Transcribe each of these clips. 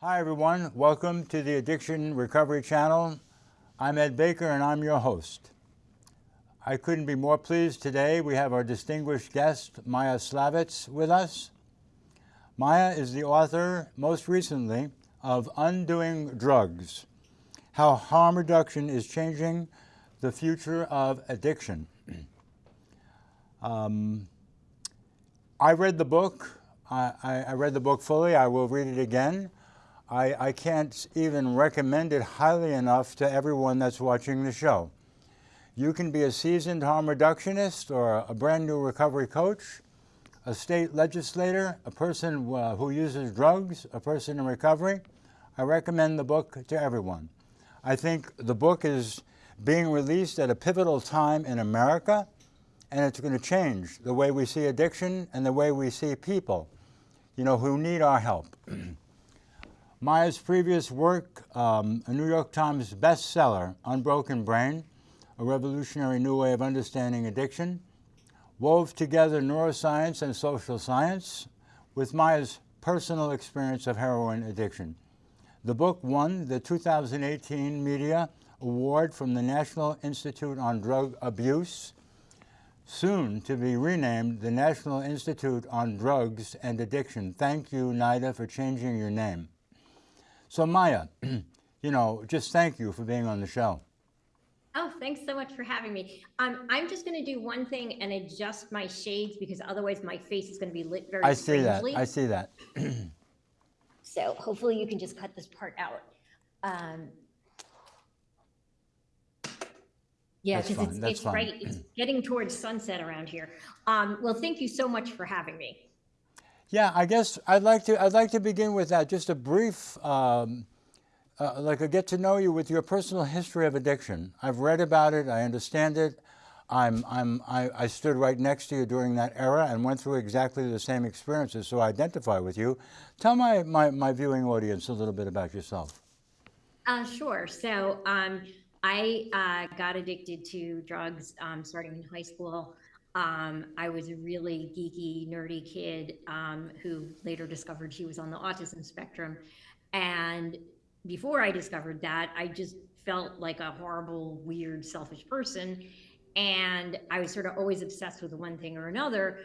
Hi, everyone. Welcome to the Addiction Recovery Channel. I'm Ed Baker, and I'm your host. I couldn't be more pleased today. We have our distinguished guest, Maia Szalavitz, with us. Maia is the author, most recently, of Undoing Drugs How Harm Reduction is Changing the Future of Addiction. um, I read the book. I, I, read the book fully. I will read it again. I, I can't even recommend it highly enough to everyone that's watching the show. You can be a seasoned harm reductionist or a brand new recovery coach, a state legislator, a person uh, who uses drugs, a person in recovery. I recommend the book to everyone. I think the book is being released at a pivotal time in America, and it's going to change the way we see addiction and the way we see people, you know, who need our help. Maia's previous work, um, a New York Times bestseller, Unbroken Brain, a revolutionary new way of understanding addiction, wove together neuroscience and social science with Maia's personal experience of heroin addiction. The book won the 2018 Media Award from the National Institute on Drug Abuse, soon to be renamed the National Institute on Drugs and Addiction. Thank you, NIDA, for changing your name. So Maia, you know, just thank you for being on the show. Oh, thanks so much for having me. Um, I'm just going to do one thing and adjust my shades because otherwise my face is going to be lit very I see strangely. that. I see that. so hopefully you can just cut this part out. Um, yeah, because it's, it's right. It's getting towards sunset around here. Um, well, thank you so much for having me. Yeah, I guess I'd like to I'd like to begin with that. Just a brief, um, uh, like a get to know you with your personal history of addiction. I've read about it. I understand it. I'm I'm I, I stood right next to you during that era and went through exactly the same experiences, so I identify with you. Tell my my, my viewing audience a little bit about yourself. Uh, sure. So um, I uh, got addicted to drugs um, starting in high school. Um, I was a really geeky, nerdy kid um, who later discovered she was on the autism spectrum. And before I discovered that, I just felt like a horrible, weird, selfish person. And I was sort of always obsessed with one thing or another,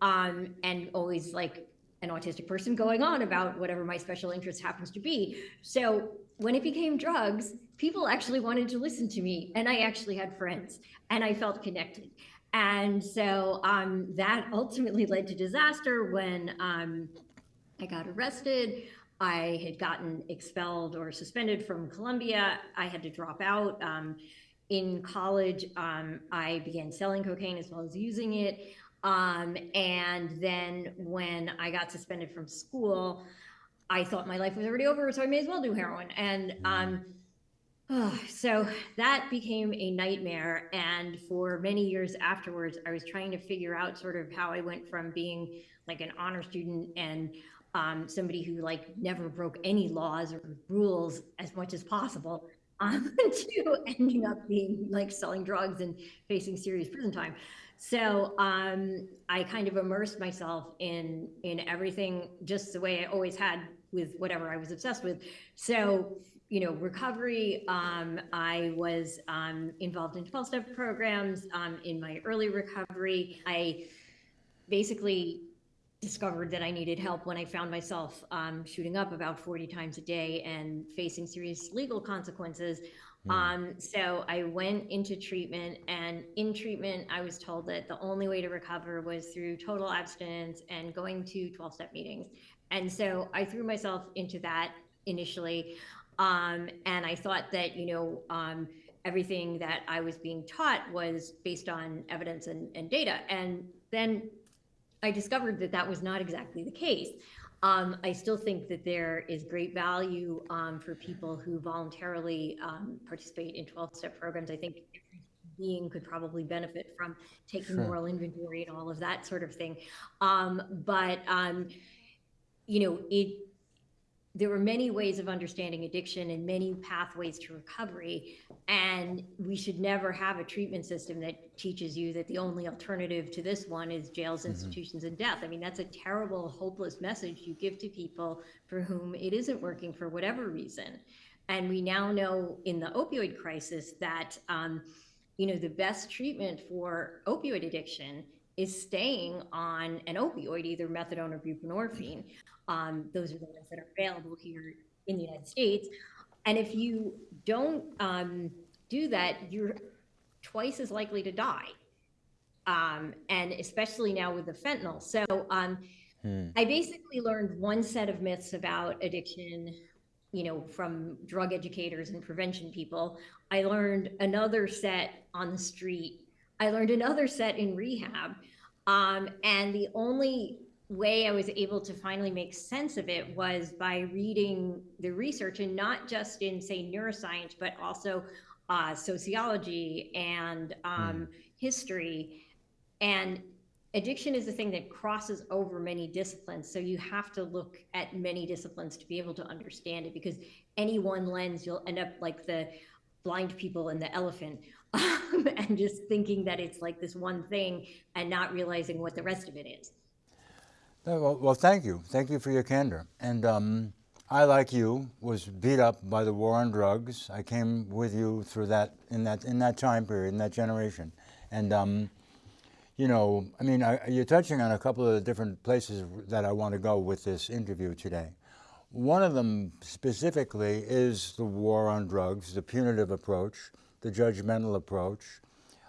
um, and always like an autistic person going on about whatever my special interest happens to be. So when it became drugs, people actually wanted to listen to me, and I actually had friends, and I felt connected. And so um, that ultimately led to disaster when um, I got arrested. I had gotten expelled or suspended from Columbia. I had to drop out. Um, in college, um, I began selling cocaine as well as using it. Um, and then when I got suspended from school, I thought my life was already over, so I may as well do heroin. And um, Oh, so that became a nightmare. And for many years afterwards, I was trying to figure out sort of how I went from being like an honor student and um, somebody who like never broke any laws or rules as much as possible um, to ending up being like selling drugs and facing serious prison time. So um, I kind of immersed myself in in everything just the way I always had with whatever I was obsessed with. So you know, recovery. Um, I was um, involved in 12 step programs um, in my early recovery. I basically discovered that I needed help when I found myself um, shooting up about 40 times a day and facing serious legal consequences. Mm. Um, so I went into treatment, and in treatment, I was told that the only way to recover was through total abstinence and going to 12 step meetings. And so I threw myself into that initially. Um, and I thought that, you know, um, everything that I was being taught was based on evidence and, and data. And then I discovered that that was not exactly the case. Um, I still think that there is great value um, for people who voluntarily um, participate in 12 step programs. I think every being could probably benefit from taking sure. moral inventory and all of that sort of thing. Um, but, um, you know, it there were many ways of understanding addiction and many pathways to recovery. And we should never have a treatment system that teaches you that the only alternative to this one is jails, institutions, and death. I mean, that's a terrible, hopeless message you give to people for whom it isn't working for whatever reason. And we now know in the opioid crisis that, um, you know, the best treatment for opioid addiction is staying on an opioid, either methadone or buprenorphine. Um, those are the ones that are available here in the United States. And if you don't um, do that, you're twice as likely to die. Um, and especially now with the fentanyl. So um, I basically learned one set of myths about addiction, you know, from drug educators and prevention people. I learned another set on the street. I learned another set in rehab. Um, and the only way I was able to finally make sense of it was by reading the research and not just in, say, neuroscience, but also uh, sociology and um, history. And addiction is a thing that crosses over many disciplines. So you have to look at many disciplines to be able to understand it because any one lens, you'll end up like the blind people and the elephant. Um, and just thinking that it's like this one thing and not realizing what the rest of it is. Well, well, thank you. Thank you for your candor. And um, I, like you, was beat up by the war on drugs. I came with you through that in that in that time period, in that generation. And um, you know, I mean, I, you're touching on a couple of the different places that I want to go with this interview today. One of them specifically is the war on drugs, the punitive approach, the judgmental approach,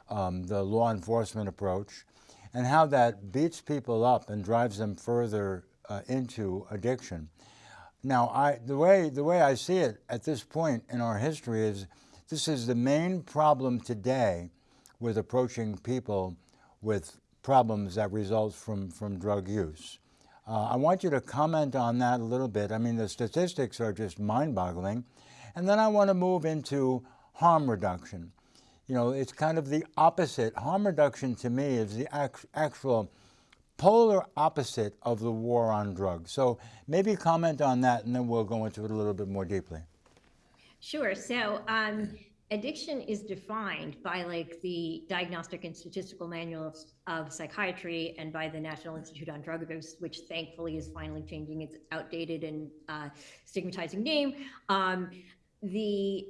um, the law enforcement approach, and how that beats people up and drives them further uh, into addiction. Now, I, the, way, the way I see it at this point in our history is this is the main problem today with approaching people with problems that result from, from drug use. Uh, I want you to comment on that a little bit. I mean, the statistics are just mind boggling. And then I want to move into harm reduction. You know, it's kind of the opposite. Harm reduction to me is the act- actual polar opposite of the war on drugs. So maybe comment on that and then we'll go into it a little bit more deeply. Sure. So, um, addiction is defined by like the Diagnostic and Statistical Manual of, of Psychiatry and by the National Institute on Drug Abuse, which thankfully is finally changing its outdated and uh, stigmatizing name. Um, the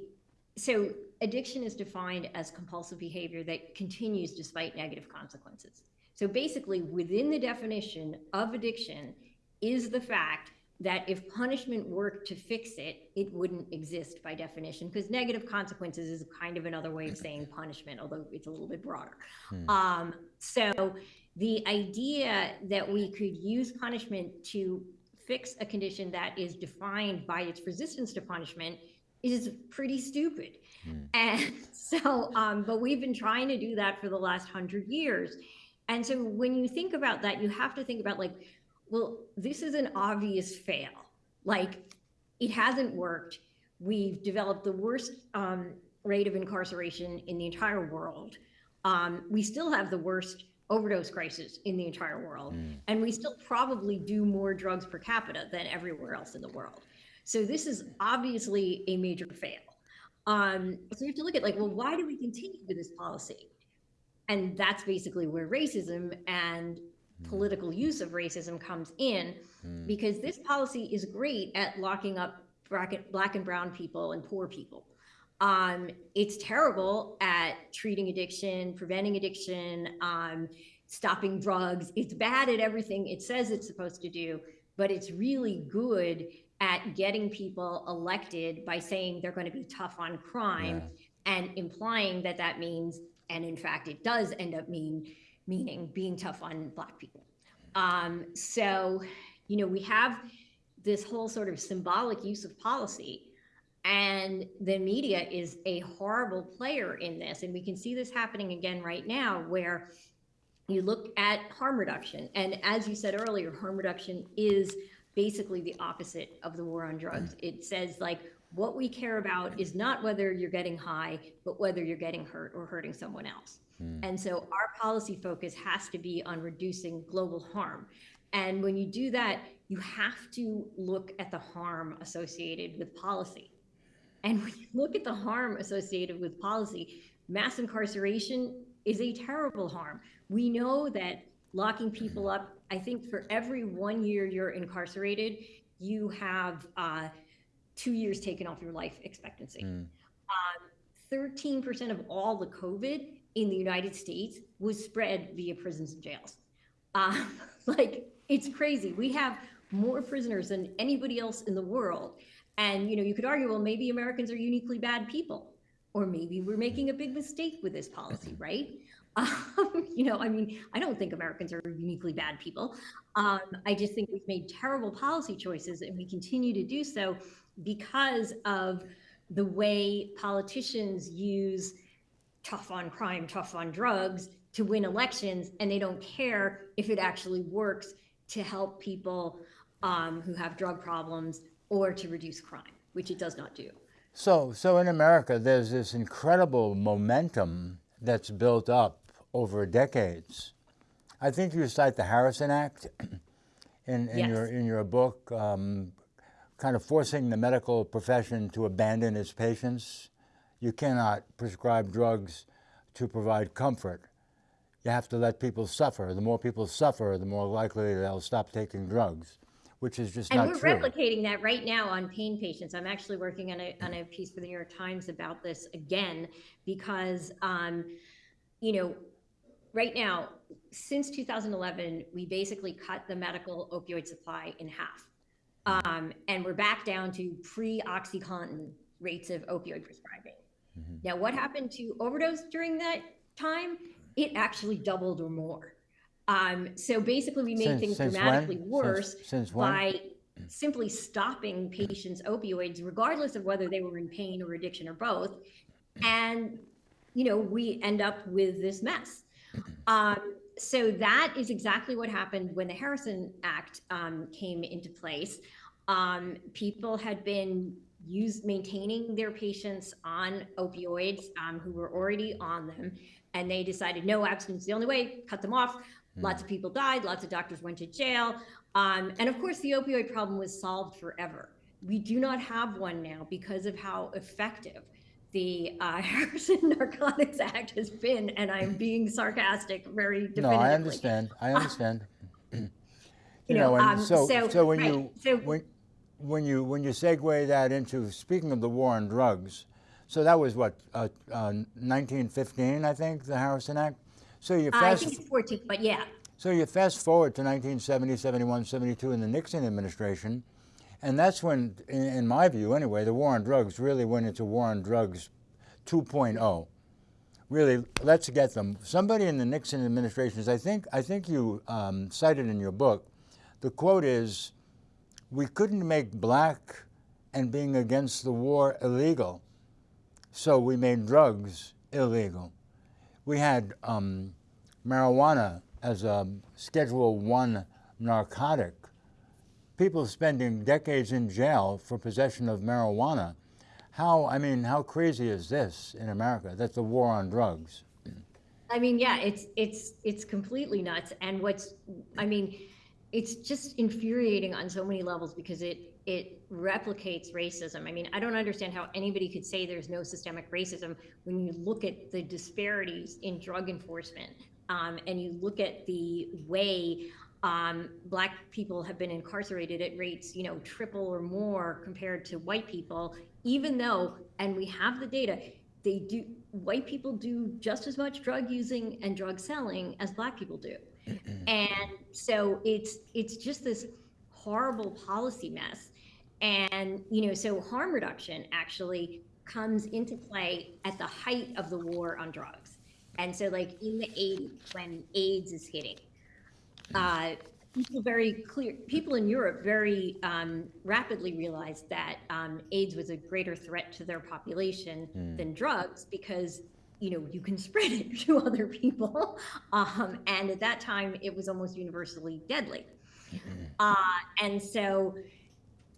so addiction is defined as compulsive behavior that continues despite negative consequences. So basically, within the definition of addiction is the fact that if punishment worked to fix it, it wouldn't exist by definition, because negative consequences is kind of another way of saying punishment, although it's a little bit broader. Um, so the idea that we could use punishment to fix a condition that is defined by its resistance to punishment is pretty stupid. And so, um, but we've been trying to do that for the last hundred years. And so when you think about that, you have to think about like, well, this is an obvious fail. Like, it hasn't worked. We've developed the worst um, rate of incarceration in the entire world. Um, we still have the worst overdose crisis in the entire world. And we still probably do more drugs per capita than everywhere else in the world. So this is obviously a major fail. Um, so you have to look at like, well, why do we continue with this policy? And that's basically where racism and political use of racism comes in, because this policy is great at locking up black and brown people and poor people. Um, it's terrible at treating addiction, preventing addiction, um, stopping drugs. It's bad at everything it says it's supposed to do, but it's really good at getting people elected by saying they're going to be tough on crime and implying that that means, and in fact, it does end up mean meaning being tough on black people. Um, so, you know, we have this whole sort of symbolic use of policy and the media is a horrible player in this. And we can see this happening again right now, where you look at harm reduction. And as you said earlier, harm reduction is basically the opposite of the war on drugs. Mm. It says, like, what we care about is not whether you're getting high, but whether you're getting hurt or hurting someone else. Mm. And so our policy focus has to be on reducing global harm. And when you do that, you have to look at the harm associated with policy. And when you look at the harm associated with policy, mass incarceration is a terrible harm. We know that locking people up, I think for every one year you're incarcerated, you have uh, two years taken off your life expectancy. Um, 13% of all the COVID in the United States was spread via prisons and jails. Um, like, it's crazy. We have more prisoners than anybody else in the world. And, you know, you could argue, well, maybe Americans are uniquely bad people, or maybe we're making a big mistake with this policy, right? Um, you know, I mean, I don't think Americans are uniquely bad people. Um, I just think we've made terrible policy choices and we continue to do so because of the way politicians use tough on crime, tough on drugs to win elections, and they don't care if it actually works to help people um, who have drug problems or to reduce crime, which it does not do. So, so in America, there's this incredible momentum that's built up over decades. I think you cite the Harrison Act in, in Yes. your in your book, um, kind of forcing the medical profession to abandon its patients. You cannot prescribe drugs to provide comfort. You have to let people suffer. The more people suffer, the more likely they'll stop taking drugs, which is just And we're true. replicating that right now on pain patients. I'm actually working on a, on a piece for the New York Times about this again, because, um, you know, right now, since 2011, we basically cut the medical opioid supply in half. Um, and we're back down to pre-OxyContin rates of opioid prescribing. Now, what happened to overdose during that time? It actually doubled or more. Um, so basically, we made Since- things since dramatically Since- worse since when? by simply stopping patients' opioids, regardless of whether they were in pain or addiction or both. And, you know, we end up with this mess. Um, so that is exactly what happened when the Harrison Act um, came into place. Um, people had been use maintaining their patients on opioids um, who were already on them, and they decided no abstinence is the only way. Cut them off. Lots of people died. Lots of doctors went to jail, um, and of course, the opioid problem was solved forever. We do not have one now because of how effective the uh, Harrison Narcotics Act has been, and I'm being sarcastic very. No, I understand. I understand. you, you know, um, so, so- when right, you so- when when you when you segue that into speaking of the war on drugs, so that was what uh, uh, 1915, I think, the Harrison Act. So you Uh, I fast think it's 14, but yeah. so you fast forward to 1970, 71, 72 in the Nixon administration, and that's when, in, in my view anyway, the war on drugs really went into war on drugs 2.0. Really, let's get them. Somebody in the Nixon administration, I think, I think you um, cited in your book, the quote is, "We couldn't make black and being against the war illegal, so we made drugs illegal." We had um, marijuana as a Schedule One narcotic. People spending decades in jail for possession of marijuana. How I mean, how crazy is this in America? That's the war on drugs. I mean, yeah, it's it's it's completely nuts. And what's I mean, it's just infuriating on so many levels because it it replicates racism. I mean, I don't understand how anybody could say there's no systemic racism when you look at the disparities in drug enforcement um, and you look at the way um, black people have been incarcerated at rates, you know, triple or more compared to white people, even though, and we have the data, they do, white people do just as much drug using and drug selling as black people do. and so it's, it's just this horrible policy mess. And, you know, so harm reduction actually comes into play at the height of the war on drugs. And so, like in the 80s, when AIDS is hitting, uh, people very clear, people in Europe very um, rapidly realized that um, AIDS was a greater threat to their population than drugs because you know you can spread it to other people, um, and at that time it was almost universally deadly. Uh, and so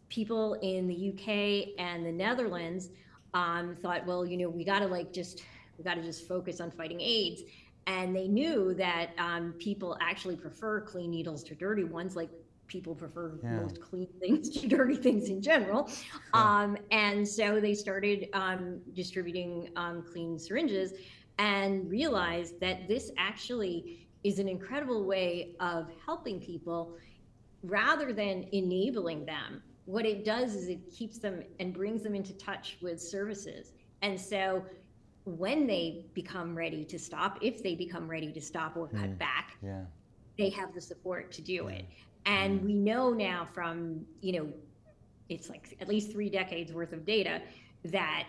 people in the UK and the Netherlands um, thought, well, you know, we got to like just we got to just focus on fighting AIDS. And they knew that um, people actually prefer clean needles to dirty ones. Like people prefer Yeah. most clean things to dirty things in general. Um, and so they started um, distributing um, clean syringes and realized that this actually is an incredible way of helping people rather than enabling them. What it does is it keeps them and brings them into touch with services. And so when they become ready to stop, if they become ready to stop or cut mm. back, Yeah. they have the support to do it. And mm. we know now from, you know, it's like at least three decades worth of data that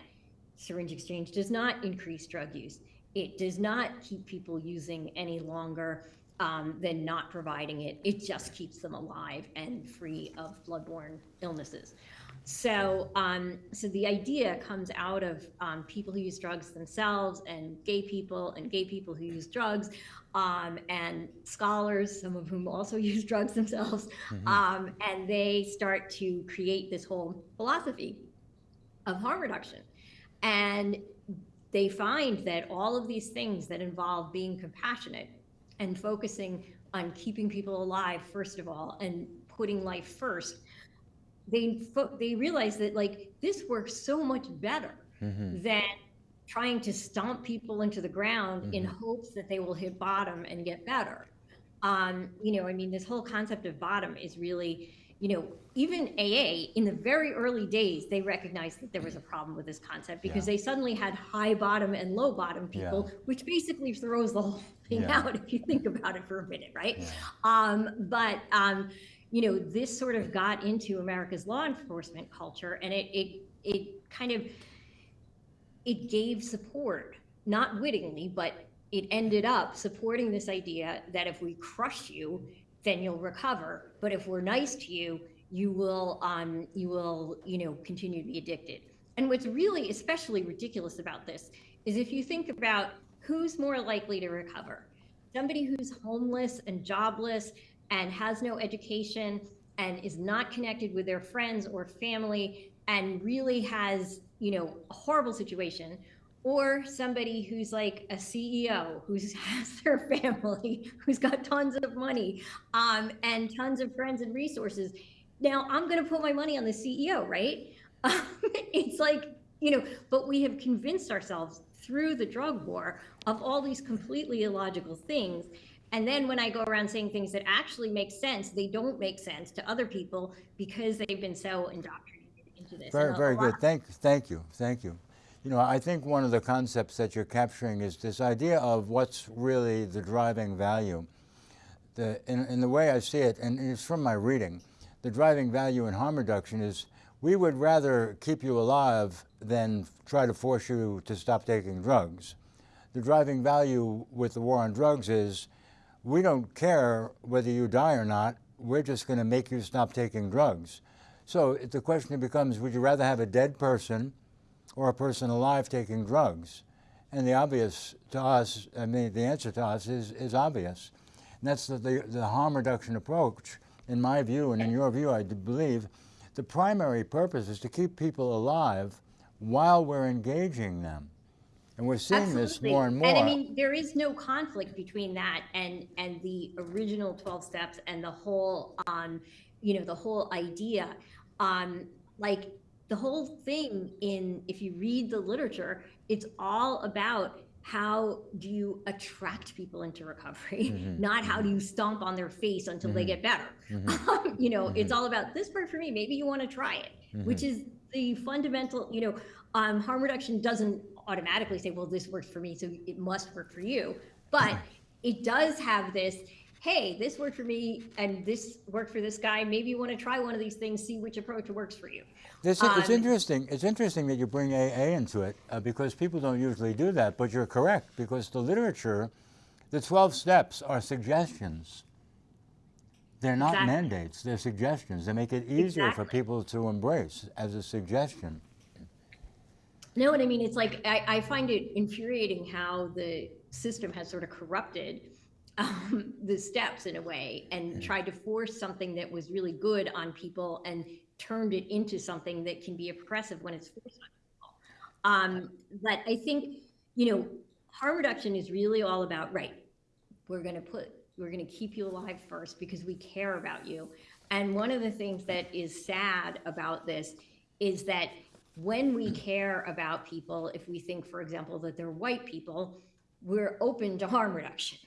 syringe exchange does not increase drug use. It does not keep people using any longer um, than not providing it. It just keeps them alive and free of bloodborne illnesses. So, um, so the idea comes out of um, people who use drugs themselves, and gay people, and gay people who use drugs, um, and scholars, some of whom also use drugs themselves, um, and they start to create this whole philosophy of harm reduction, and they find that all of these things that involve being compassionate and focusing on keeping people alive first of all, and putting life first they fo- they realize that like this works so much better than trying to stomp people into the ground in hopes that they will hit bottom and get better. Um, you know, I mean, this whole concept of bottom is really, you know, even AA in the very early days, they recognized that there was a problem with this concept because Yeah. they suddenly had high bottom and low bottom people, which basically throws the whole thing Yeah. out if you think about it for a minute, right? Um, but um, you know, this sort of got into America's law enforcement culture, and it it it kind of it gave support, not wittingly, but it ended up supporting this idea that if we crush you, then you'll recover. But if we're nice to you, you will um, you will you know continue to be addicted. And what's really especially ridiculous about this is if you think about who's more likely to recover, somebody who's homeless and jobless and has no education and is not connected with their friends or family and really has you know a horrible situation or somebody who's like a ceo who has their family who's got tons of money um, and tons of friends and resources now i'm going to put my money on the ceo right it's like you know but we have convinced ourselves through the drug war of all these completely illogical things and then when I go around saying things that actually make sense, they don't make sense to other people because they've been so indoctrinated into this. Very, very good. Thank, thank you, thank you. You know, I think one of the concepts that you're capturing is this idea of what's really the driving value. The, in, in the way I see it, and it's from my reading, the driving value in harm reduction is we would rather keep you alive than try to force you to stop taking drugs. The driving value with the war on drugs is we don't care whether you die or not, we're just going to make you stop taking drugs. So the question becomes would you rather have a dead person or a person alive taking drugs? And the obvious to us, I mean, the answer to us is, is obvious. And that's the, the, the harm reduction approach, in my view and in your view, I believe. The primary purpose is to keep people alive while we're engaging them. And we're seeing this more and more. And I mean, there is no conflict between that and, and the original 12 steps and the whole, um, you know, the whole idea. Um, like the whole thing in, if you read the literature, it's all about how do you attract people into recovery, mm-hmm. not how do mm-hmm. you stomp on their face until they mm-hmm. get better. Um, you know, it's all about this worked for me. Maybe you want to try it, which is the fundamental, you know, um, harm reduction doesn't automatically say, well, this worked for me, so it must work for you. But it does have this, hey, this worked for me and this worked for this guy. Maybe you want to try one of these things, see which approach works for you. This, it's Um, interesting. It's interesting that you bring AA into it uh, because people don't usually do that. But you're correct because the literature, the 12 steps are suggestions. They're not Exactly. mandates. They're suggestions. They make it easier for people to embrace as a suggestion. No, and I mean, it's like, I, I find it infuriating how the system has sort of corrupted um, the steps in a way and tried to force something that was really good on people and turned it into something that can be oppressive when it's forced on people. Um, but I think, you know, harm reduction is really all about, right, we're going to put, we're going to keep you alive first because we care about you. And one of the things that is sad about this is that when we care about people, if we think, for example, that they're white people, we're open to harm reduction.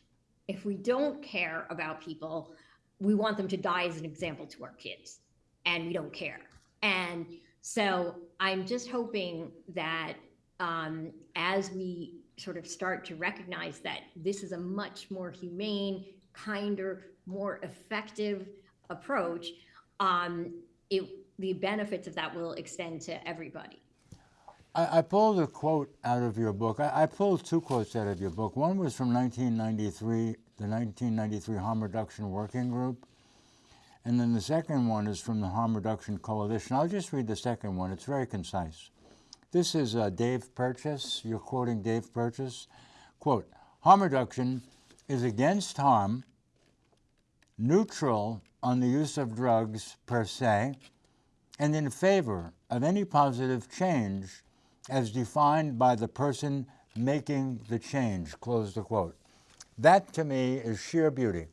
If we don't care about people, we want them to die as an example to our kids, and we don't care. And so I'm just hoping that um, as we sort of start to recognize that this is a much more humane, kinder, more effective approach, um, it, the benefits of that will extend to everybody. I, I pulled a quote out of your book. I, I pulled two quotes out of your book. One was from 1993, the 1993 Harm Reduction Working Group. And then the second one is from the Harm Reduction Coalition. I'll just read the second one. It's very concise. This is uh, Dave Purchase. You're quoting Dave Purchase. Quote, harm reduction is against harm, neutral on the use of drugs per se, and in favor of any positive change as defined by the person making the change, close the quote. That to me is sheer beauty.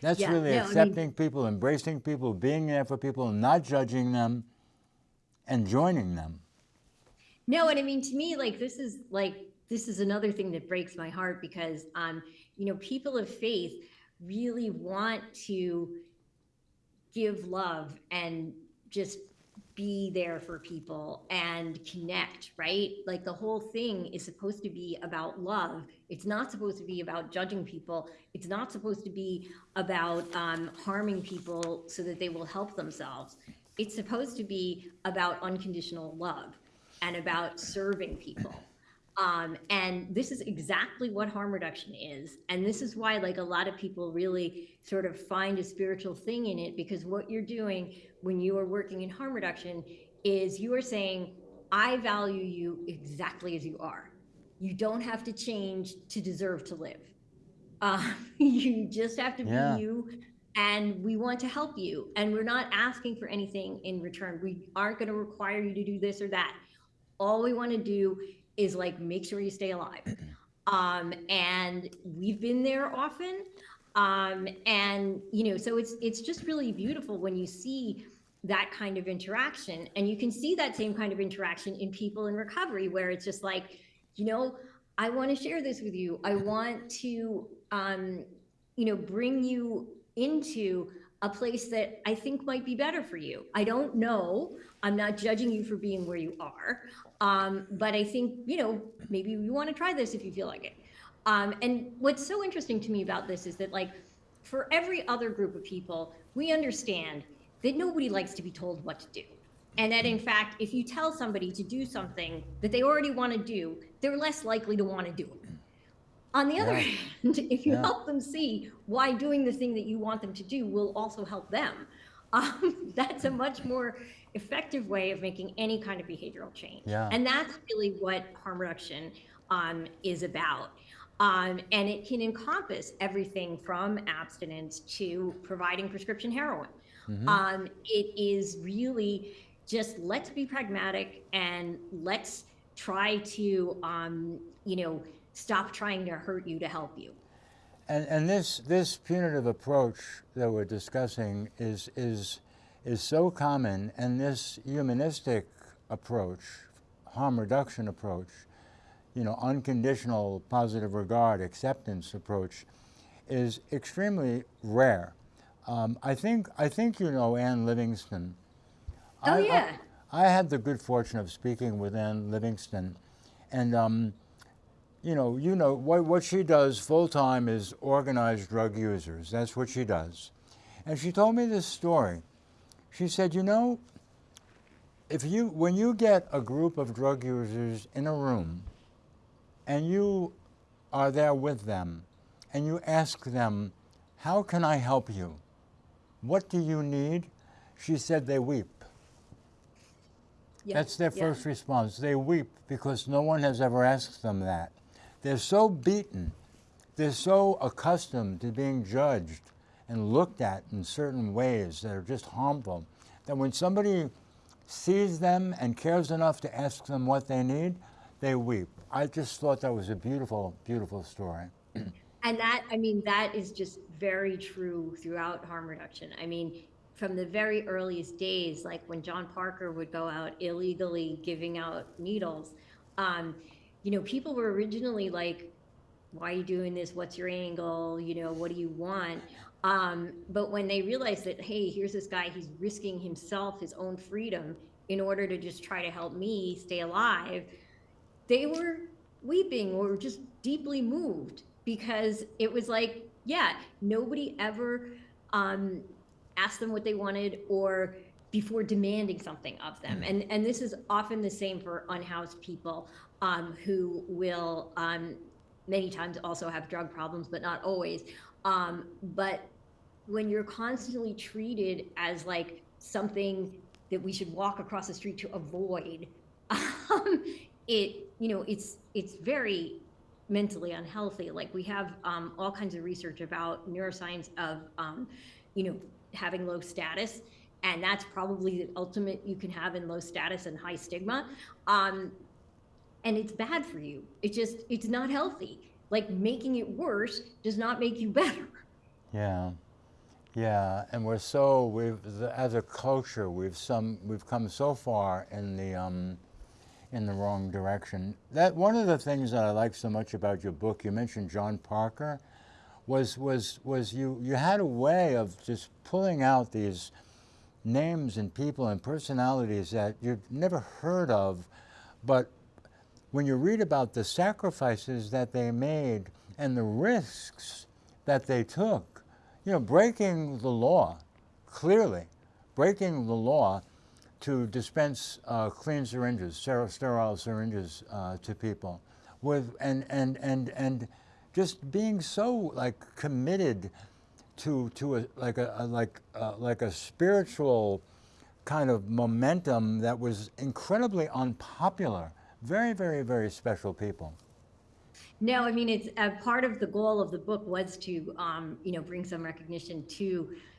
That's Yeah, really no, I mean- accepting people, embracing people, being there for people, not judging them, and joining them. No, and I mean to me, like this is like this is another thing that breaks my heart because um, you know, people of faith really want to give love and just be there for people and connect, right? Like the whole thing is supposed to be about love. It's not supposed to be about judging people. It's not supposed to be about um, harming people so that they will help themselves. It's supposed to be about unconditional love and about serving people. Um, and this is exactly what harm reduction is. And this is why, like, a lot of people really sort of find a spiritual thing in it because what you're doing when you are working in harm reduction is you are saying, I value you exactly as you are. You don't have to change to deserve to live. Uh, you just have to Yeah. be you. And we want to help you. And we're not asking for anything in return. We aren't going to require you to do this or that all we want to do is like make sure you stay alive um and we've been there often um and you know so it's it's just really beautiful when you see that kind of interaction and you can see that same kind of interaction in people in recovery where it's just like you know i want to share this with you i want to um you know bring you into a place that I think might be better for you. I don't know. I'm not judging you for being where you are. Um, but I think, you know, maybe you want to try this if you feel like it. Um, and what's so interesting to me about this is that, like, for every other group of people, we understand that nobody likes to be told what to do. And that, in fact, if you tell somebody to do something that they already want to do, they're less likely to want to do it. On the other hand, if you Yeah. help them see why doing the thing that you want them to do will also help them, um, that's a much more effective way of making any kind of behavioral change. Yeah. And that's really what harm reduction um, is about. Um, and it can encompass everything from abstinence to providing prescription heroin. Um, it is really just let's be pragmatic and let's try to, um, you know, stop trying to hurt you to help you. And, and this, this punitive approach that we're discussing is, is, is so common, and this humanistic approach, harm reduction approach, you know, unconditional positive regard, acceptance approach, is extremely rare. Um, I think I think you know Ann Livingston. Oh, I- I- yeah. I, had the good fortune of speaking with Ann Livingston, and um, you know, you know what what she does full time is organize drug users. That's what she does, and she told me this story. She said, you know, if you when you get a group of drug users in a room, and you are there with them, and you ask them, how can I help you? What do you need? She said they weep. Yeah, That's their yeah. first response. They weep because no one has ever asked them that. They're so beaten, they're so accustomed to being judged and looked at in certain ways that are just harmful that when somebody sees them and cares enough to ask them what they need, they weep. I just thought that was a beautiful, beautiful story. And that, I mean, that is just very true throughout harm reduction. I mean, from the very earliest days, like when Jon Parker would go out illegally giving out needles, um, you know, people were originally like, why are you doing this? What's your angle? You know, what do you want? Um, but when they realized that, hey, here's this guy, he's risking himself, his own freedom, in order to just try to help me stay alive, they were weeping or just deeply moved because it was like, yeah, nobody ever um, asked them what they wanted or before demanding something of them. And and this is often the same for unhoused people um, who will um, many times also have drug problems, but not always. Um, but when you're constantly treated as like something that we should walk across the street to avoid, um, it you know it's it's very mentally unhealthy. Like we have um, all kinds of research about neuroscience of um, you know having low status and that's probably the ultimate you can have in low status and high stigma. Um, and it's bad for you. It just it's not healthy. Like making it worse does not make you better. Yeah, yeah, and we're so we've as a culture we've some we've come so far in the um, in the wrong direction. That one of the things that I like so much about your book, you mentioned Jon Parker, was was was you you had a way of just pulling out these names and people and personalities that you've never heard of, but when you read about the sacrifices that they made and the risks that they took, you know, breaking the law, clearly, breaking the law to dispense uh, clean syringes, sterile syringes uh, to people, with and and and and just being so like committed to to a like a, a like uh, like a spiritual kind of momentum that was incredibly unpopular. Very very very special people. no i mean it's a part of the goal of the book was to um, you know bring some recognition to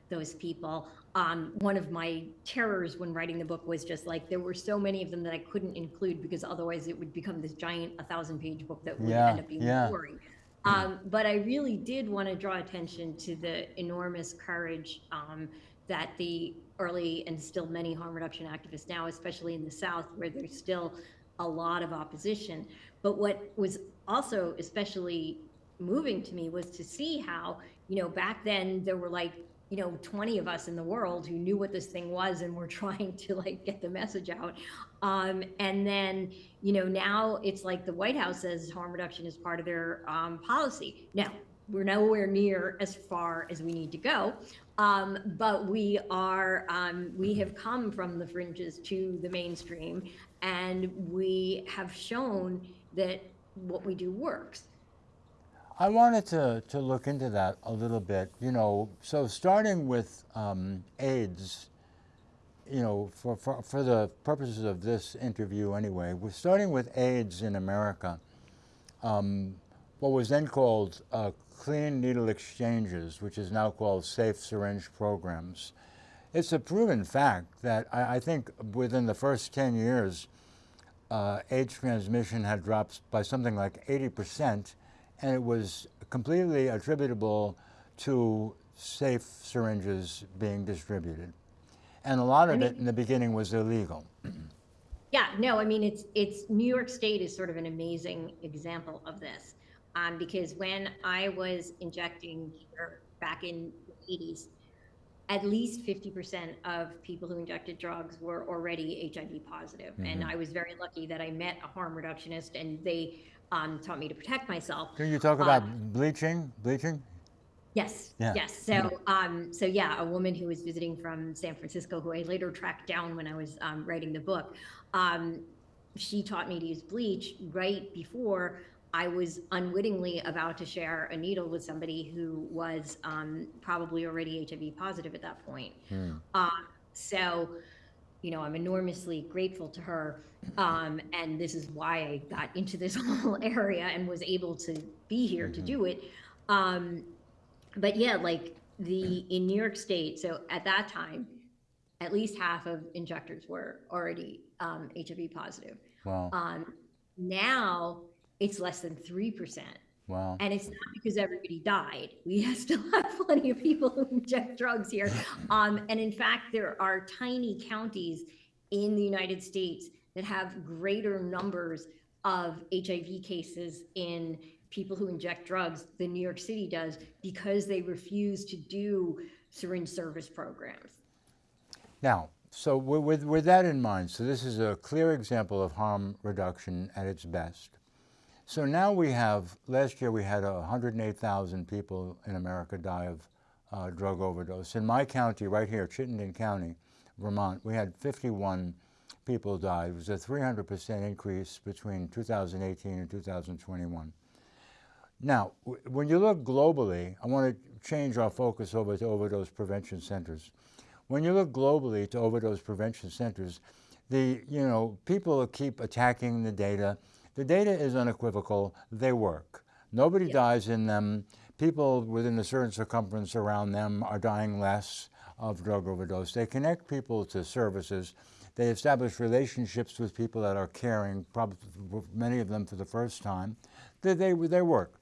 those people um, one of my terrors when writing the book was just like there were so many of them that i couldn't include because otherwise it would become this giant a thousand page book that would Yeah, end up being yeah. boring um, but I really did want to draw attention to the enormous courage um, that the early and still many harm reduction activists now, especially in the South, where there's still a lot of opposition. But what was also especially moving to me was to see how, you know, back then there were like, you know, 20 of us in the world who knew what this thing was and were trying to like get the message out. Um, and then, you know, now it's like the White House says harm reduction is part of their um, policy. Now, we're nowhere near as far as we need to go. Um, but we are, um, we have come from the fringes to the mainstream and we have shown that what we do works. I wanted to, to look into that a little bit. You know, so starting with um, AIDS, you know, for, for, for the purposes of this interview anyway, we're starting with AIDS in America. Um, what was then called uh, clean needle exchanges, which is now called safe syringe programs. It's a proven fact that I, I think within the first 10 years, uh, AIDS transmission had dropped by something like 80%, and it was completely attributable to safe syringes being distributed. And a lot of I it in the beginning was illegal. Yeah, no, I mean, it's, it's, New York State is sort of an amazing example of this. Um, because when I was injecting here back in the eighties, at least fifty percent of people who injected drugs were already HIV positive. And I was very lucky that I met a harm reductionist and they, um, taught me to protect myself. Can you talk about bleaching? Bleaching? Yes, Yeah. yes. So, um, so yeah, a woman who was visiting from San Francisco, who I later tracked down when I was um, writing the book, um, she taught me to use bleach right before I was unwittingly about to share a needle with somebody who was um, probably already HIV positive at that point. Um, so, you know, I'm enormously grateful to her. Um, and this is why I got into this whole area and was able to be here to do it. Um, but yeah, like the in New York State, so at that time, at least half of injectors were already um, HIV positive. Well, Um, now it's less than three percent Wow. And it's not because everybody died. We still have plenty of people who inject drugs here. Um, and in fact, there are tiny counties in the United States that have greater numbers of HIV cases in people who inject drugs than New York City does because they refuse to do syringe service programs. Now, so with, with, with that in mind, so this is a clear example of harm reduction at its best. So now we have, last year we had 108,000 people in America die of uh, drug overdose. In my county, right here, Chittenden County, Vermont, we had 51 people die. It was a 300% increase between 2018 and 2021. Now, when you look globally, I want to change our focus over to overdose prevention centers. When you look globally to overdose prevention centers, the, you know, people keep attacking the data. The data is unequivocal. They work. Nobody dies in them. People within a certain circumference around them are dying less of drug overdose. They connect people to services. They establish relationships with people that are caring, probably many of them for the first time. They, they, they work.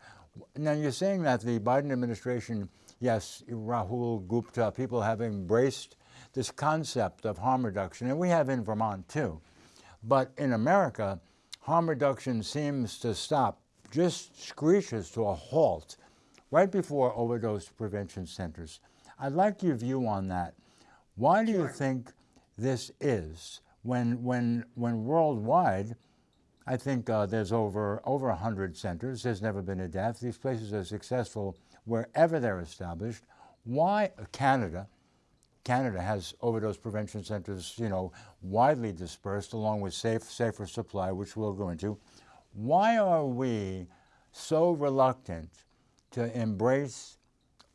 Now you're saying that the Biden administration, yes, Rahul Gupta, people have embraced this concept of harm reduction, and we have in Vermont too. But in America, harm reduction seems to stop, just screeches to a halt right before overdose prevention centers. I'd like your view on that. Why do you think this is when, when, when worldwide, I think uh, there's over over 100 centers. There's never been a death. These places are successful wherever they're established. Why Canada? Canada has overdose prevention centers, you know, widely dispersed along with safe, safer supply, which we'll go into. Why are we so reluctant to embrace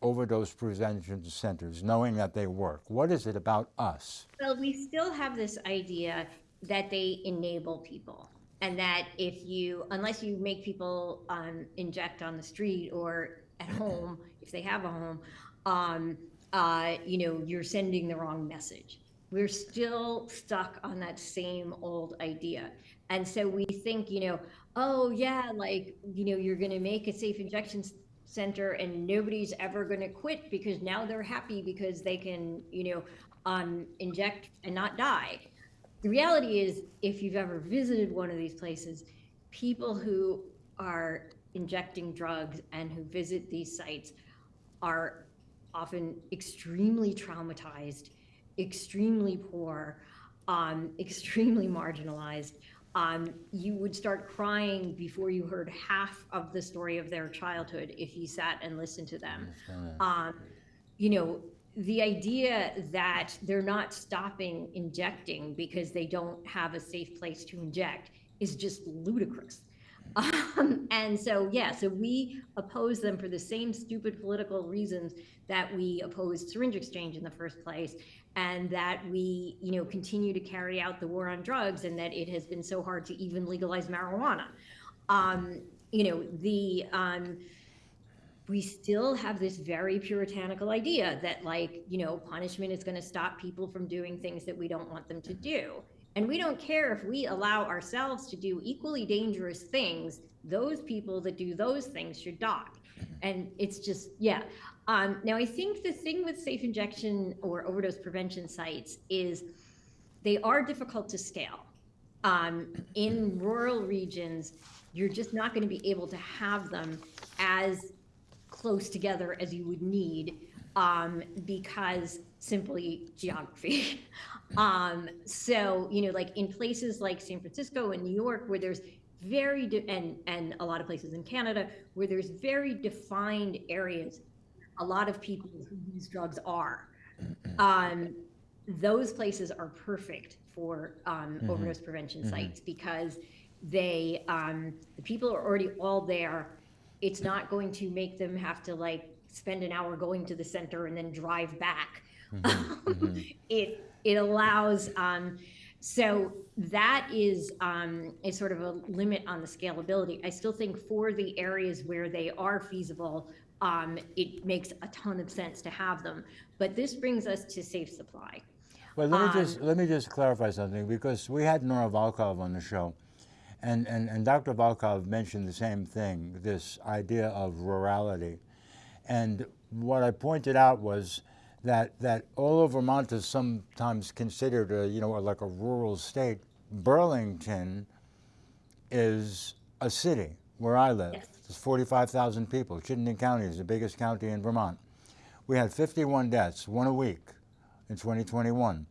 overdose prevention centers, knowing that they work? What is it about us? Well, we still have this idea that they enable people and that if you unless you make people um, inject on the street or at home if they have a home um, uh, you know you're sending the wrong message. We're still stuck on that same old idea. And so we think you know oh yeah like you know you're going to make a safe injection center and nobody's ever going to quit because now they're happy because they can you know um, inject and not die. The reality is, if you've ever visited one of these places, people who are injecting drugs and who visit these sites are often extremely traumatized, extremely poor, um, extremely marginalized. Um, you would start crying before you heard half of the story of their childhood if you sat and listened to them. Um, you know, the idea that they're not stopping injecting because they don't have a safe place to inject is just ludicrous. Um, and so, yeah, so we oppose them for the same stupid political reasons that we opposed syringe exchange in the first place, and that we, you know, continue to carry out the war on drugs, and that it has been so hard to even legalize marijuana. Um, you know, the um, we still have this very puritanical idea that like you know punishment is going to stop people from doing things that we don't want them to do and we don't care if we allow ourselves to do equally dangerous things those people that do those things should die. And it's just yeah. Um, now i think the thing with safe injection or overdose prevention sites is they are difficult to scale. Um, in rural regions you're just not going to be able to have them as close together as you would need um, because simply geography. um, so, you know, like in places like San Francisco and New York, where there's very, and, and a lot of places in Canada, where there's very defined areas, a lot of people who use drugs are. Um, those places are perfect for um, mm-hmm. overdose prevention mm-hmm. sites because they, um, the people are already all there it's not going to make them have to like spend an hour going to the center and then drive back. Mm-hmm, mm-hmm. it it allows um, so that is um, a sort of a limit on the scalability. I still think for the areas where they are feasible, um, it makes a ton of sense to have them. But this brings us to safe supply. Well, let me just um, let me just clarify something because we had Nora Volkow on the show, And, and, and Dr. Volkow mentioned the same thing, this idea of rurality. And what I pointed out was that, that although Vermont is sometimes considered a, you know, like a rural state, Burlington is a city where I live. Yes. There's 45,000 people. Chittenden County is the biggest county in Vermont. We had 51 deaths, one a week in 2021.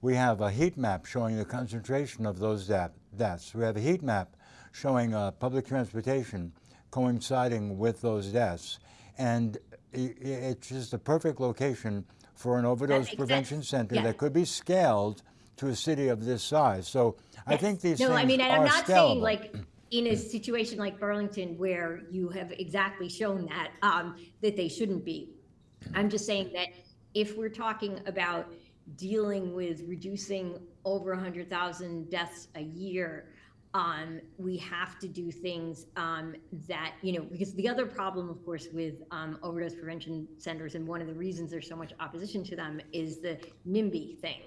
We have a heat map showing the concentration of those deaths. We have a heat map showing uh, public transportation coinciding with those deaths. And it's just a perfect location for an overdose prevention sense. center Yeah. that could be scaled to a city of this size. So I think these no, things I mean, and I'm not saying like in a situation like Burlington where you have exactly shown that um, that they shouldn't be. I'm just saying that if we're talking about dealing with reducing over 100,000 deaths a year, um, we have to do things um, that, you know, because the other problem, of course, with um, overdose prevention centers, and one of the reasons there's so much opposition to them, is the NIMBY thing.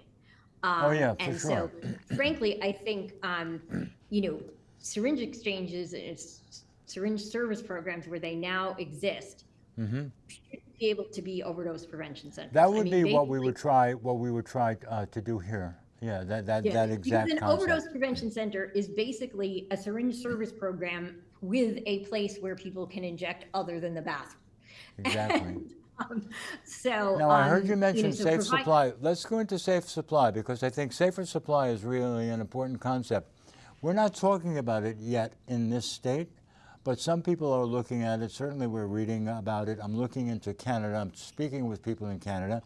Oh, Um, yeah, for and sure. so, frankly, I think, um, you know, syringe exchanges and syringe service programs where they now exist should be able to be overdose prevention centers. That I would mean, be what we would try, what we would try uh, to do here. Yeah, that, that, Yeah, that because an concept. overdose prevention center is basically a syringe service program with a place where people can inject other than the bathroom. Exactly. Um, So. Now, I heard um, you mention know, so safe supply. Let's go into safe supply because I think safer supply is really an important concept. We're not talking about it yet in this state, but some people are looking at it. Certainly, we're reading about it. I'm looking into Canada. I'm speaking with people in Canada.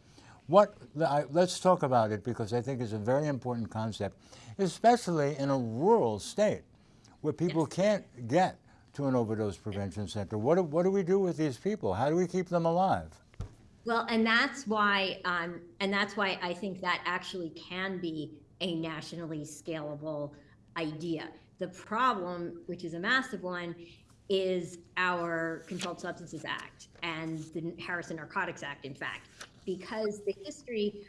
What, I, let's talk about it because I think it's a very important concept, especially in a rural state where people can't get to an overdose prevention center. What do, what do we do with these people? How do we keep them alive? Well, and that's why, um, and that's why I think that actually can be a nationally scalable idea. The problem, which is a massive one, is our Controlled Substances Act and the Harrison Narcotics Act, in fact, because the history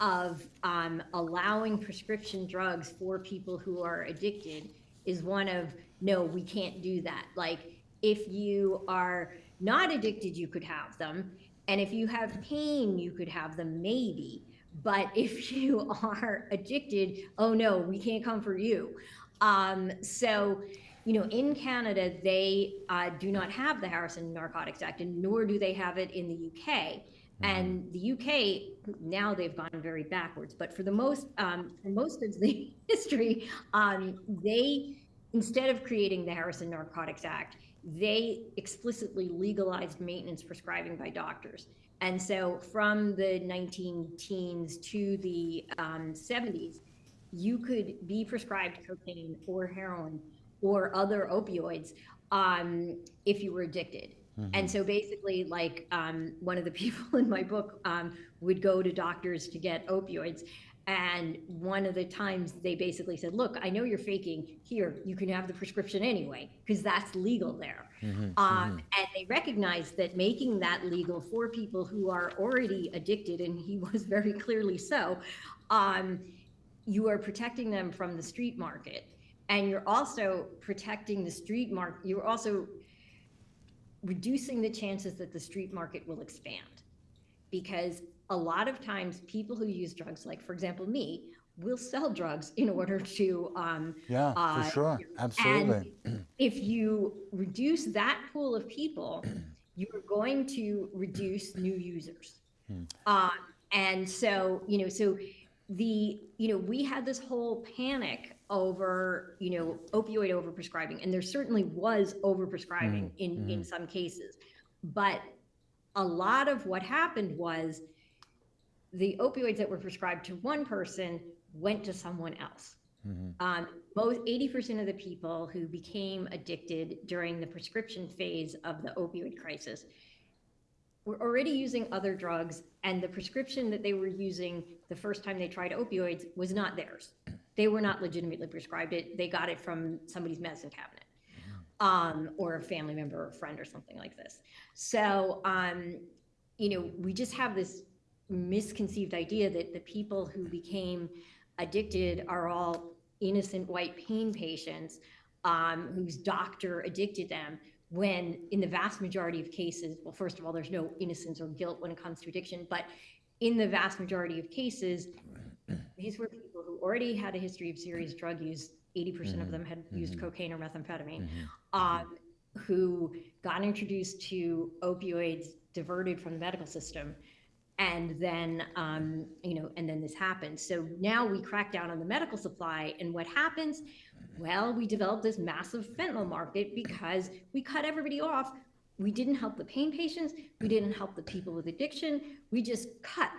of um, allowing prescription drugs for people who are addicted is one of no, we can't do that. Like if you are not addicted, you could have them, and if you have pain, you could have them maybe. But if you are addicted, oh no, we can't come for you. Um, so, you know, in Canada, they uh, do not have the Harrison Narcotics Act, and nor do they have it in the UK. And the UK now they've gone very backwards, but for the most um, for most of the history, um, they instead of creating the Harrison Narcotics Act, they explicitly legalized maintenance prescribing by doctors. And so from the 19 teens to the um, 70s, you could be prescribed cocaine or heroin or other opioids um, if you were addicted. And so basically, like um, one of the people in my book um, would go to doctors to get opioids. And one of the times they basically said, Look, I know you're faking. Here, you can have the prescription anyway, because that's legal there. Um, and they recognized that making that legal for people who are already addicted, and he was very clearly so, um, you are protecting them from the street market. And you're also protecting the street market. You're also reducing the chances that the street market will expand. Because a lot of times, people who use drugs, like for example, me, will sell drugs in order to. Um, Yeah, uh, for sure. Absolutely. and if you reduce that pool of people, you are going to reduce new users. Um, and so, you know, so the, you know, we had this whole panic over, you know, opioid overprescribing, and there certainly was overprescribing mm, in, in mm. some cases. But a lot of what happened was the opioids that were prescribed to one person went to someone else. Mm-hmm. Um, both 80% of the people who became addicted during the prescription phase of the opioid crisis were already using other drugs, and the prescription that they were using the first time they tried opioids was not theirs. They were not legitimately prescribed it. They got it from somebody's medicine cabinet, um, or a family member or friend or something like this. So, um, you know, we just have this misconceived idea that the people who became addicted are all innocent white pain patients. um, whose doctor addicted them when in the vast majority of cases well first of all there's no innocence or guilt when it comes to addiction but in the vast majority of cases these were people who already had a history of serious drug use. 80% of them had used cocaine or methamphetamine. Um, who got introduced to opioids diverted from the medical system. And then um, you know and then this happened. So now we crack down on the medical supply. And what happens? Well we developed this massive fentanyl market because we cut everybody off. We didn't help the pain patients. We didn't help the people with addiction. We just cut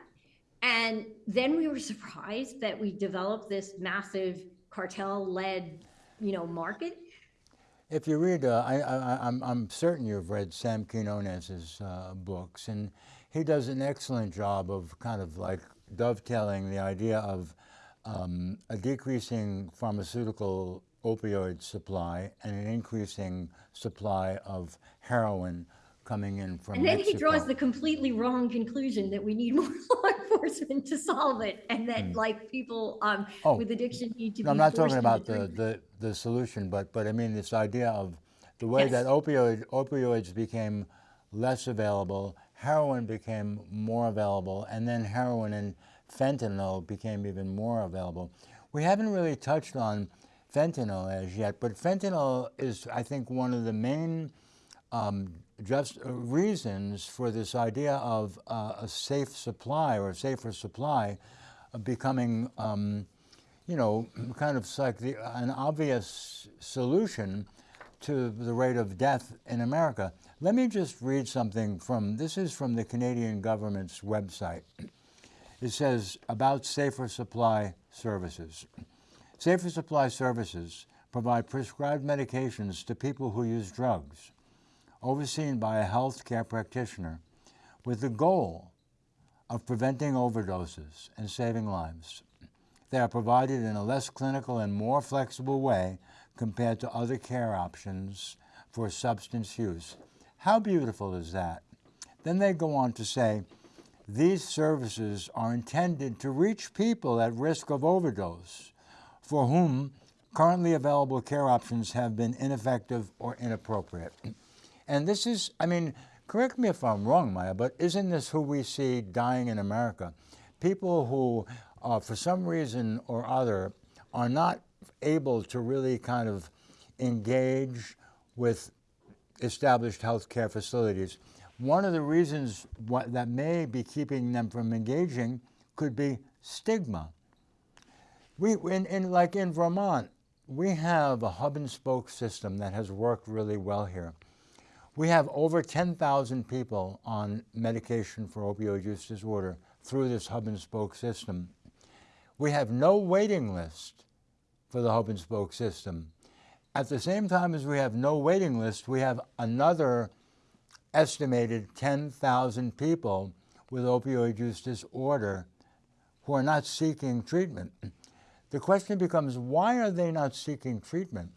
and then we were surprised that we developed this massive cartel-led you know market. If you read, uh, I, I, I'm, I'm certain you've read Sam Quinones's uh, books, and he does an excellent job of kind of like dovetailing the idea of um, a decreasing pharmaceutical opioid supply and an increasing supply of heroin coming in from And then he draws the completely wrong conclusion that we need more law enforcement to solve it, and that like people um, Oh, with addiction need to No, be. I'm not talking about the, the, the solution, but, but I mean this idea of the way that Yes. opioid, opioids became less available, heroin became more available, and then heroin and fentanyl became even more available. We haven't really touched on fentanyl as yet, but fentanyl is, I think, one of the main um, just reasons for this idea of uh, a safe supply or a safer supply uh, becoming, um, you know, kind of like the, an obvious solution to the rate of death in America. Let me just read something from this is from the Canadian government's website. It says about safer supply services. Safer supply services provide prescribed medications to people who use drugs overseen by a health care practitioner with the goal of preventing overdoses and saving lives. They are provided in a less clinical and more flexible way compared to other care options for substance use. How beautiful is that? Then they go on to say these services are intended to reach people at risk of overdose for whom currently available care options have been ineffective or inappropriate. And this is, I mean, correct me if I'm wrong, Maia, but isn't this who we see dying in America? People who, uh, for some reason or other, are not able to really kind of engage with established healthcare facilities. One of the reasons that may be keeping them from engaging could be stigma. We, in, in, like in Vermont, we have a hub and spoke system that has worked really well here. We have over 10,000 people on medication for opioid use disorder through this hub and spoke system. We have no waiting list for the hub and spoke system. At the same time as we have no waiting list, we have another estimated 10,000 people with opioid use disorder who are not seeking treatment. The question becomes why are they not seeking treatment?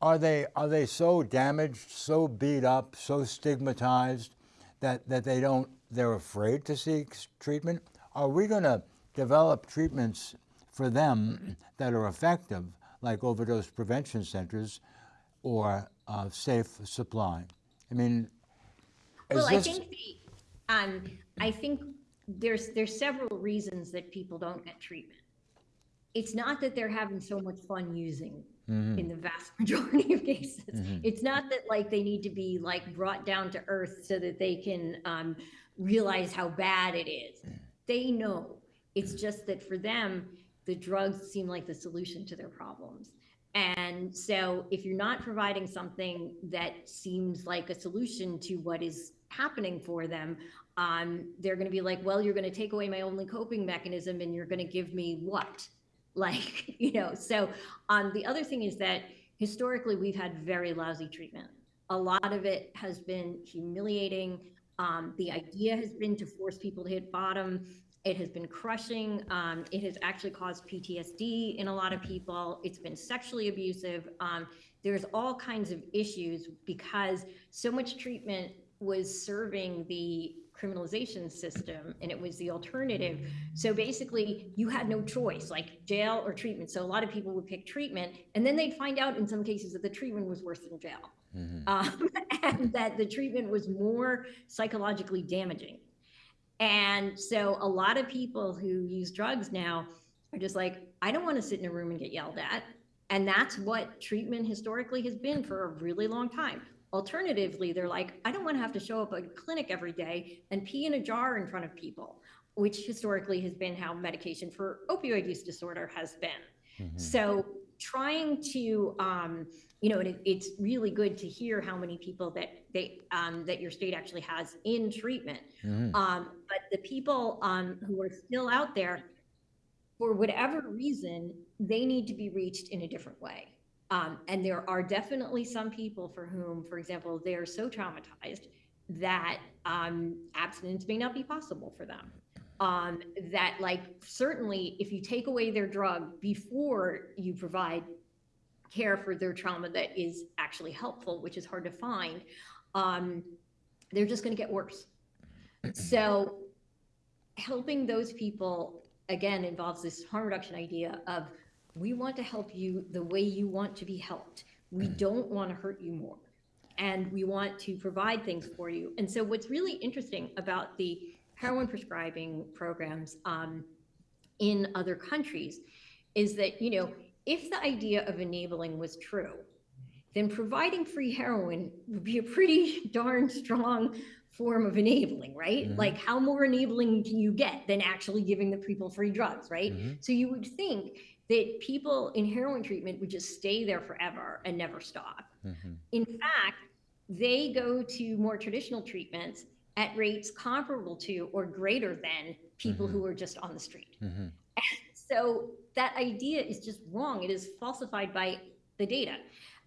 Are they, are they so damaged, so beat up, so stigmatized that, that they don't, they're afraid to seek treatment? Are we going to develop treatments for them that are effective, like overdose prevention centers or uh, safe supply? I mean, Well, I think the, um, I think there's, there's several reasons that people don't get treatment. It's not that they're having so much fun using Mm-hmm. in the vast majority of cases. It's not that like they need to be like brought down to earth so that they can, um, realize how bad it is. They know. It's just that for them, the drugs seem like the solution to their problems. And so if you're not providing something that seems like a solution to what is happening for them, um, they're going to be like, well, you're going to take away my only coping mechanism and you're going to give me what? Like, you know, so um, the other thing is that historically we've had very lousy treatment. A lot of it has been humiliating. Um, the idea has been to force people to hit bottom. It has been crushing. Um, it has actually caused PTSD in a lot of people. It's been sexually abusive. Um, there's all kinds of issues because so much treatment was serving the criminalization system and it was the alternative. So basically, you had no choice, like jail or treatment. So a lot of people would pick treatment, and then they'd find out in some cases that the treatment was worse than jail, um, and that the treatment was more psychologically damaging. And so a lot of people who use drugs now are just like, I don't want to sit in a room and get yelled at. And that's what treatment historically has been for a really long time. Alternatively, they're like, I don't want to have to show up at a clinic every day and pee in a jar in front of people, which historically has been how medication for opioid use disorder has been. So trying to, um, you know, and it, it's really good to hear how many people that they um, that your state actually has in treatment. Um, but the people um, who are still out there, for whatever reason, they need to be reached in a different way. Um, and there are definitely some people for whom, for example, they are so traumatized that um, abstinence may not be possible for them. Um, that, like, certainly if you take away their drug before you provide care for their trauma that is actually helpful, which is hard to find, um, they're just going to get worse. So, helping those people again involves this harm reduction idea of we want to help you the way you want to be helped. We mm. don't want to hurt you more. And we want to provide things for you. And so, what's really interesting about the heroin prescribing programs um, in other countries is that, you know, if the idea of enabling was true, then providing free heroin would be a pretty darn strong form of enabling, right? Mm-hmm. Like, how more enabling can you get than actually giving the people free drugs, right? Mm-hmm. So, you would think that people in heroin treatment would just stay there forever and never stop. Mm-hmm. In fact, they go to more traditional treatments at rates comparable to or greater than people mm-hmm. who are just on the street. Mm-hmm. And so that idea is just wrong. It is falsified by the data.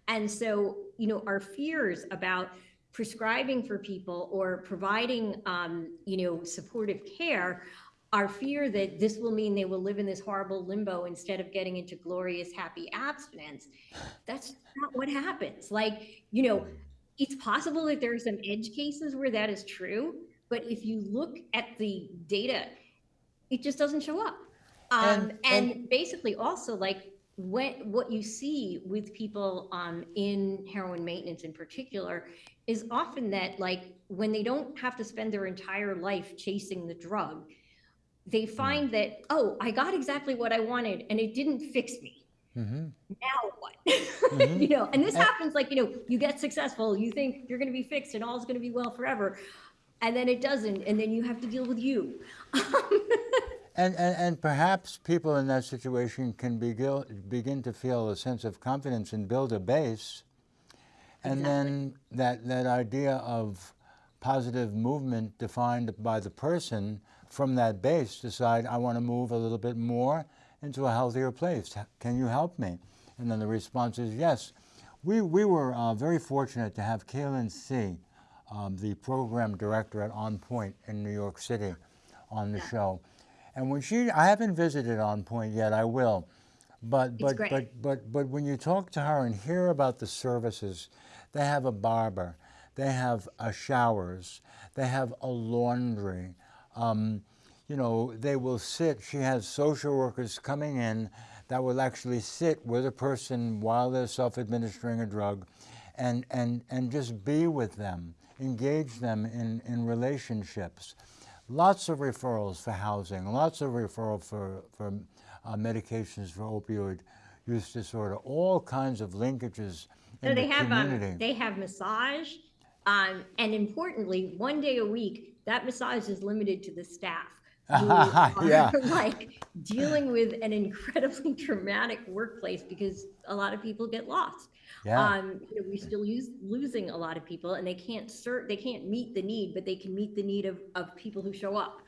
And so, you know, our fears about prescribing for people or providing, um, you know, supportive care, our fear that this will mean they will live in this horrible limbo instead of getting into glorious, happy abstinence. That's not what happens. Like, you know, it's possible that there are some edge cases where that is true, but if you look at the data, it just doesn't show up. Um, And- and, basically, also like when what you see with people um, in heroin maintenance in particular is often that like when they don't have to spend their entire life chasing the drug, they find that oh, I got exactly what I wanted and it didn't fix me. Mm-hmm. Now what? Mm-hmm. you know, and this happens like, you know, you get successful, you think you're going to be fixed and all's going to be well forever. And then it doesn't. And then you have to deal with you. And, and, and perhaps people in that situation can begin, begin to feel a sense of confidence and build a base. And then that, that idea of positive movement defined by the person from that base decide, I want to move a little bit more into a healthier place. Can you help me? And then the response is yes. We, we were uh, very fortunate to have Kailin See, um, the program director at OnPoint in New York City, on the show. And when she, I haven't visited OnPoint yet, I will. But, but, but, but, but when you talk to her and hear about the services, they have a barber, they have a showers, they have a laundry. Um, you know, they will sit, she has social workers coming in that will actually sit with a person while they're self-administering a drug and, and, and just be with them, engage them in, in relationships. Lots of referrals for housing, lots of referral for, for uh, medications for opioid use disorder, all kinds of linkages in So they the have community. um, they have massage, um, and importantly, one day a week. That massage is limited to the staff. Who are, Yeah. like dealing with an incredibly traumatic workplace because a lot of people get lost. Yeah. Um, you know, we still use losing a lot of people, and they can't serve. They can't meet the need, but they can meet the need of of people who show up.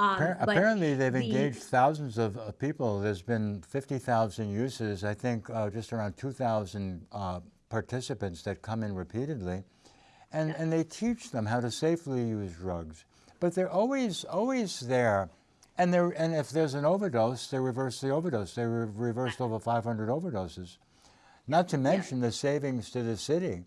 Um, Apparently, they've the- engaged thousands of uh, people. There's been 50,000 uses, I think uh, just around 2,000 uh, participants that come in repeatedly. And, and they teach them how to safely use drugs. But they're always, always there. And, they're, and if there's an overdose, they reverse the overdose. They re- reversed over 500 overdoses. Not to mention the savings to the city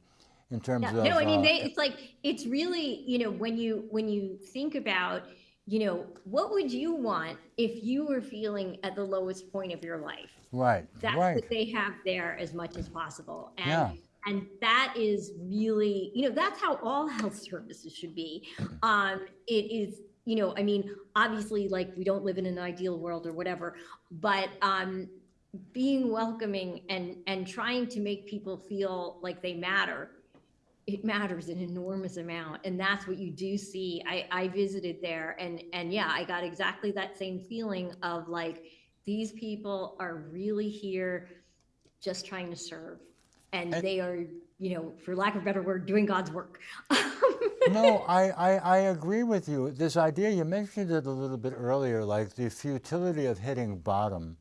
in terms Yeah, of. no, I mean, uh, they, it's like, it's really, you know, when you, when you think about, you know, what would you want if you were feeling at the lowest point of your life? Right, That's right. what they have there as much as possible. Yeah. And, that is really, you know, that's how all health services should be. Um, it is, you know, I mean, obviously, like, we don't live in an ideal world or whatever, but, um, being welcoming and, and trying to make people feel like they matter, it matters an enormous amount. And that's what you do see. I, I visited there and, and yeah, I got exactly that same feeling of like, these people are really here just trying to serve. And And- they are, you know, for lack of a better word, doing God's work. no, I, I, I agree with you. This idea, you mentioned it a little bit earlier, like the futility of hitting bottom.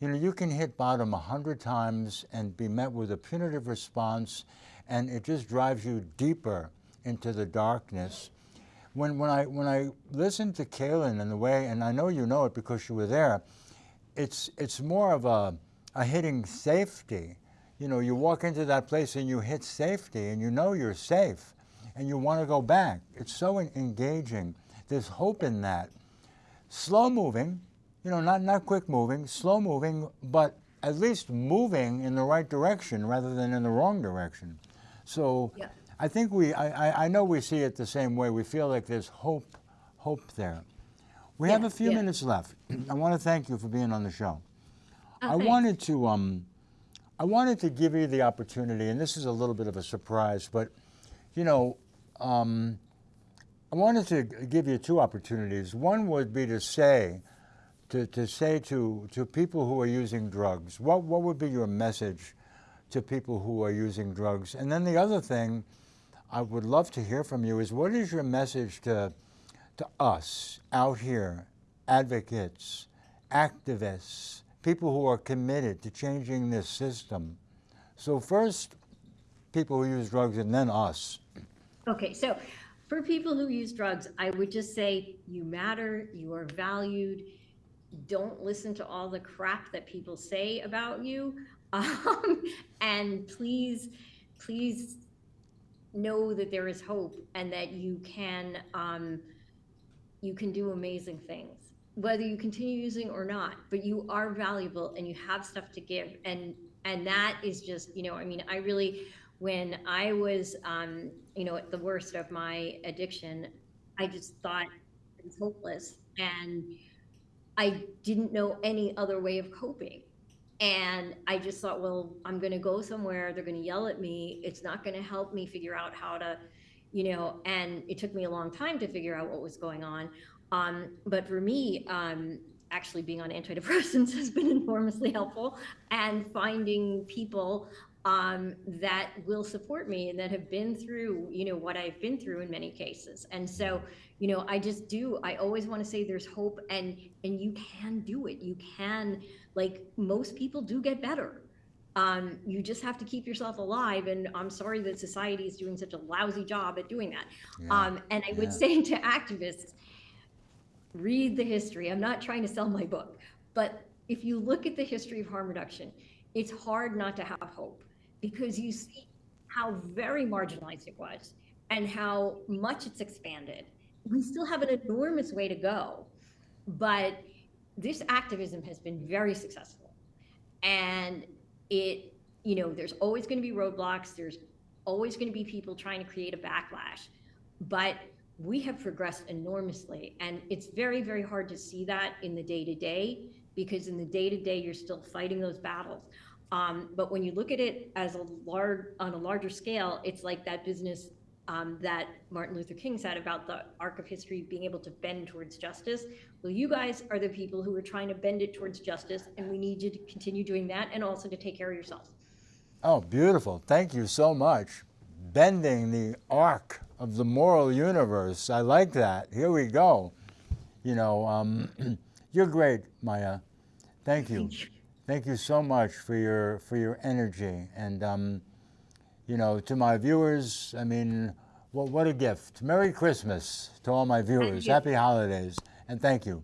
You know, you can hit bottom a hundred times and be met with a punitive response, and it just drives you deeper into the darkness. When, when, I, when I listen to Kailin and the way, and I know you know it because you were there, it's, it's more of a, a hitting safety. You know, you walk into that place and you hit safety and you know you're safe and you want to go back. It's so engaging. There's hope in that. Slow moving, you know, not, not quick moving, slow moving, but at least moving in the right direction rather than in the wrong direction. So Yeah. I think we, I, I- know we see it the same way. We feel like there's hope, hope there. We have a few yeah. minutes left. I want to thank you for being on the show. Oh, I thanks. wanted to, um, I wanted to give you the opportunity, and this is a little bit of a surprise, but you know, um, I wanted to give you two opportunities. One would be to say, to, to say to, to people who are using drugs, what, what would be your message to people who are using drugs? And then the other thing I would love to hear from you is what is your message to, to us out here, advocates, activists, people who are committed to changing this system? So, first, people who use drugs, and then us. Okay, so for people who use drugs, I would just say you matter, you are valued. Don't listen to all the crap that people say about you. Um, and please, please know that there is hope and that you can um, you can do amazing things whether you continue using or not but you are valuable and you have stuff to give and and that is just you know i mean i really when i was um, you know at the worst of my addiction i just thought it was hopeless and i didn't know any other way of coping and I just thought, well, I'm going to go somewhere. They're going to yell at me. It's not going to help me figure out how to, you know, and it took me a long time to figure out what was going on. Um, but for me, um, actually being on antidepressants has been enormously helpful and finding people um, that will support me and that have been through, you know, what I've been through in many cases. And so, you know, I just do, I always want to say there's hope and, and you can do it. You can, like most people do get better. Um, you just have to keep yourself alive. And I'm sorry that society is doing such a lousy job at doing that. Yeah, Um, and I would say to activists, read the history. I'm not trying to sell my book, but if you look at the history of harm reduction, it's hard not to have hope because you see how very marginalized it was and how much it's expanded. We still have an enormous way to go, but this activism has been very successful. And it, you know, there's always going to be roadblocks, there's always going to be people trying to create a backlash. But we have progressed enormously. And it's very, very hard to see that in the day to day because in the day to day, you're still fighting those battles. Um, but when you look at it as a large, on a larger scale, it's like that business um, that Martin Luther King said about the arc of history being able to bend towards justice. Well, you guys are the people who are trying to bend it towards justice, and we need you to continue doing that and also to take care of yourselves. Oh, beautiful. Thank you so much. Bending the arc of the moral universe. I like that. Here we go. You know, um, you're great, Maia. Thank you. Thank you so much for your for your energy and um, you know to my viewers. I mean, what what a gift! Merry Christmas to all my viewers. Happy holidays, and thank you.